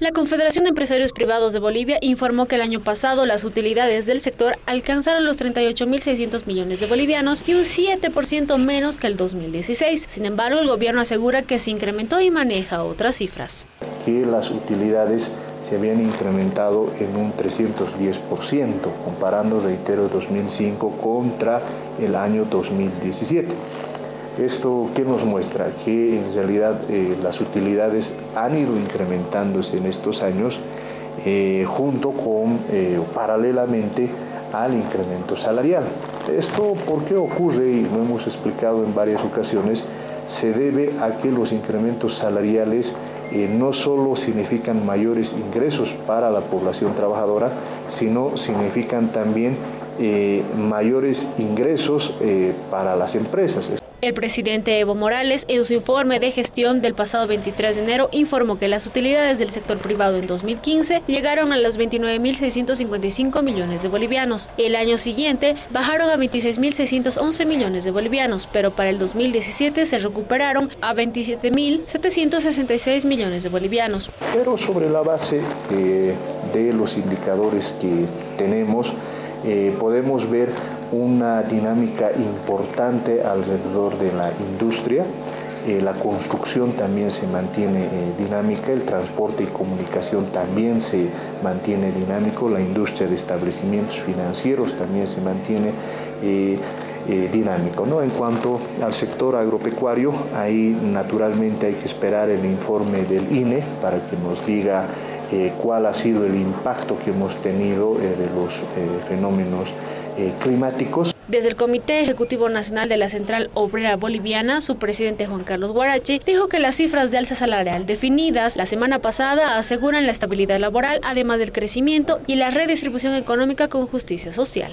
La Confederación de Empresarios Privados de Bolivia informó que el año pasado las utilidades del sector alcanzaron los 38.600 millones de bolivianos y un 7% menos que el 2016. Sin embargo, el gobierno asegura que se incrementó y maneja otras cifras. Que las utilidades se habían incrementado en un 310%, comparando, reitero, 2005 contra el año 2017. ¿Esto qué nos muestra? Que en realidad eh, las utilidades han ido incrementándose en estos años eh, junto con, eh, paralelamente al incremento salarial. Esto, ¿por qué ocurre? Y lo hemos explicado en varias ocasiones, se debe a que los incrementos salariales no solo significan mayores ingresos para la población trabajadora, sino significan también mayores ingresos para las empresas. El presidente Evo Morales, en su informe de gestión del pasado 23 de enero, informó que las utilidades del sector privado en 2015 llegaron a los 29.655 millones de bolivianos. El año siguiente bajaron a 26.611 millones de bolivianos, pero para el 2017 se recuperaron a 27.766 millones de bolivianos. Pero sobre la base eh, de los indicadores que tenemos, eh, podemos ver una dinámica importante alrededor de la industria. Eh, la construcción también se mantiene eh, dinámica, el transporte y comunicación también se mantiene dinámico, la industria de establecimientos financieros también se mantiene dinámico. ¿no? En cuanto al sector agropecuario, ahí naturalmente hay que esperar el informe del INE para que nos diga cuál ha sido el impacto que hemos tenido de los fenómenos eh, climáticos. Desde el Comité Ejecutivo Nacional de la Central Obrera Boliviana, su presidente Juan Carlos Guarachi dijo que las cifras de alza salarial definidas la semana pasada aseguran la estabilidad laboral, además del crecimiento y la redistribución económica con justicia social.